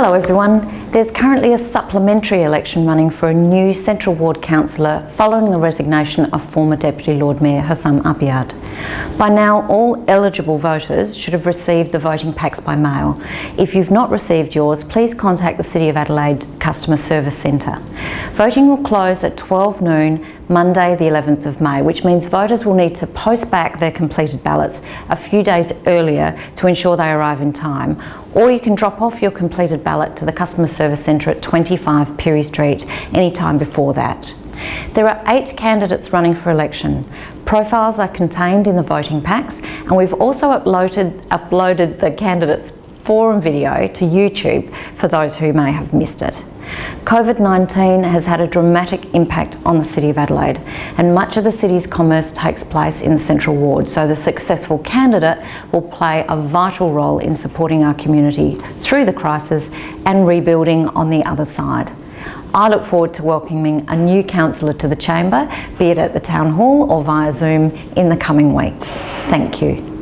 Hello everyone. There's currently a supplementary election running for a new Central Ward councillor following the resignation of former Deputy Lord Mayor Houssam Abiad. By now, all eligible voters should have received the voting packs by mail. If you've not received yours, please contact the City of Adelaide Customer Service Centre. Voting will close at 12 noon Monday the 11th of May, which means voters will need to post back their completed ballots a few days earlier to ensure they arrive in time. Or you can drop off your completed ballot to the Customer Service Centre at 25 Pirie Street anytime before that. There are eight candidates running for election. Profiles are contained in the voting packs and we've also uploaded, uploaded the candidates forum video to YouTube for those who may have missed it. COVID-19 has had a dramatic impact on the City of Adelaide and much of the city's commerce takes place in the Central Ward so the successful candidate will play a vital role in supporting our community through the crisis and rebuilding on the other side. I look forward to welcoming a new councillor to the chamber, be it at the Town Hall or via Zoom in the coming weeks. Thank you.